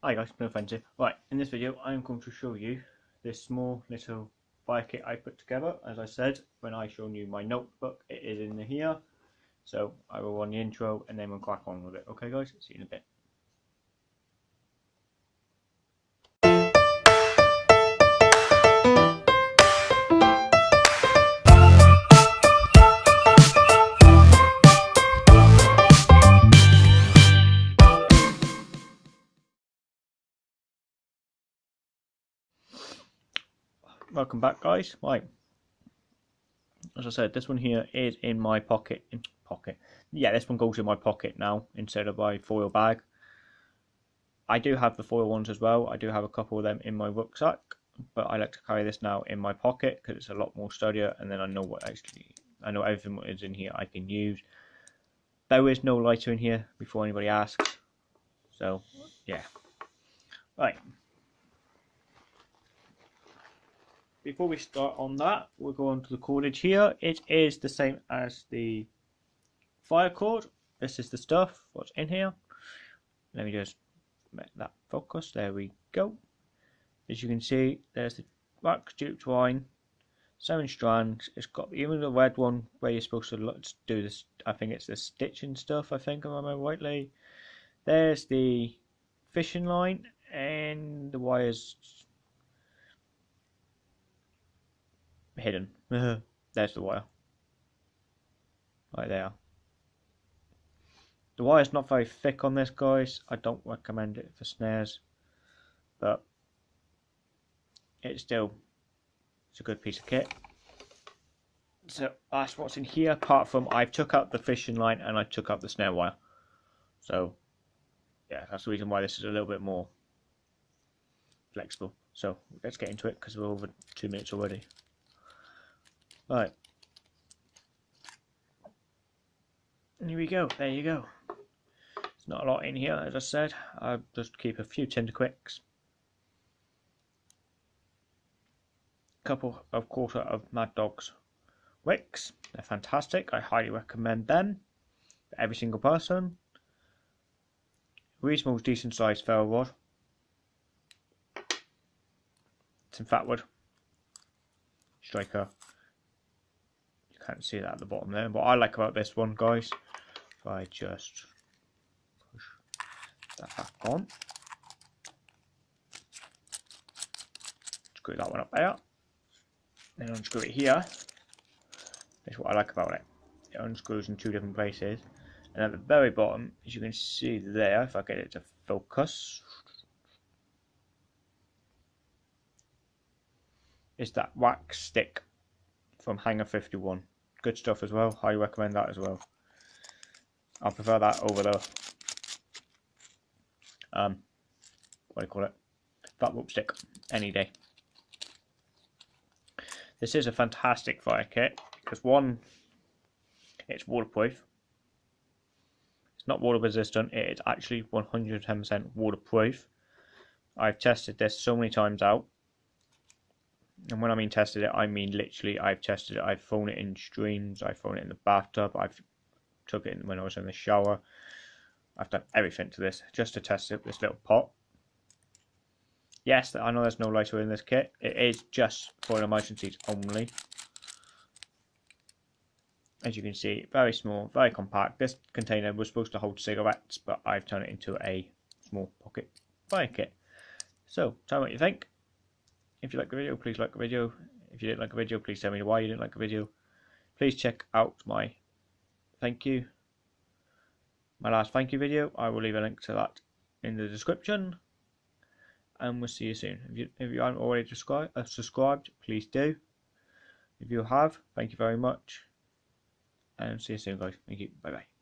Hi guys, no offense here. Right, in this video I'm going to show you this small little fire kit I put together. As I said, when I shown you my notebook, it is in here. So I will run the intro and then we'll crack on with it. Okay guys, see you in a bit. Welcome back guys. Right. As I said this one here is in my pocket in pocket. Yeah this one goes in my pocket now instead of my foil bag. I do have the foil ones as well. I do have a couple of them in my rucksack but I like to carry this now in my pocket because it's a lot more sturdier and then I know what actually I know everything that is in here I can use. There is no lighter in here before anybody asks. So yeah. Right before we start on that, we'll go on to the cordage here. It is the same as the fire cord. This is the stuff, what's in here. Let me just make that focus. There we go. As you can see, there's the wax jute twine, seven strands. It's got even the red one where you're supposed to do this. I think it's the stitching stuff. I think, I remember rightly. There's the fishing line and the wires hidden. There's the wire. Right there. The wire's not very thick on this, guys. I don't recommend it for snares. But it's still it's a good piece of kit. So that's what's in here, apart from I took out the fishing line and I took out the snare wire. So yeah, that's the reason why this is a little bit more flexible. So let's get into it because we're over two minutes already. Right. And here we go. There you go. There's not a lot in here, as I said. I'll just keep a few Tinder Quicks. couple of quarter of Mad Dogs wicks. They're fantastic. I highly recommend them for every single person. Reasonable, decent sized ferro rod. Some fatwood. Striker can't see that at the bottom there. What I like about this one, guys, if I just push that back on, screw that one up there, then unscrew it here. That's what I like about it. It unscrews in two different places. And at the very bottom, as you can see there, if I get it to focus, is that wax stick from Hangar 51 good stuff as well. I recommend that as well. I prefer that over the um, what do you call it? Fat rope stick any day. This is a fantastic fire kit because one, it's waterproof. It's not water resistant. It is actually 110% waterproof. I've tested this so many times out and when I mean tested it, I mean literally I've tested it. I've thrown it in streams. I've thrown it in the bathtub. I've took it when I was in the shower. I've done everything to this just to test it. This little pot. Yes, I know there's no lighter in this kit. It is just for emergencies only. As you can see, very small, very compact. This container was supposed to hold cigarettes, but I've turned it into a small pocket fire kit. So, tell me what you think. If you like the video, please like the video. If you didn't like the video, please tell me why you didn't like the video. Please check out my thank you, my last thank you video. I will leave a link to that in the description. And we'll see you soon. If you, if you aren't already uh, subscribed, please do. If you have, thank you very much. And see you soon, guys. Thank you. Bye bye.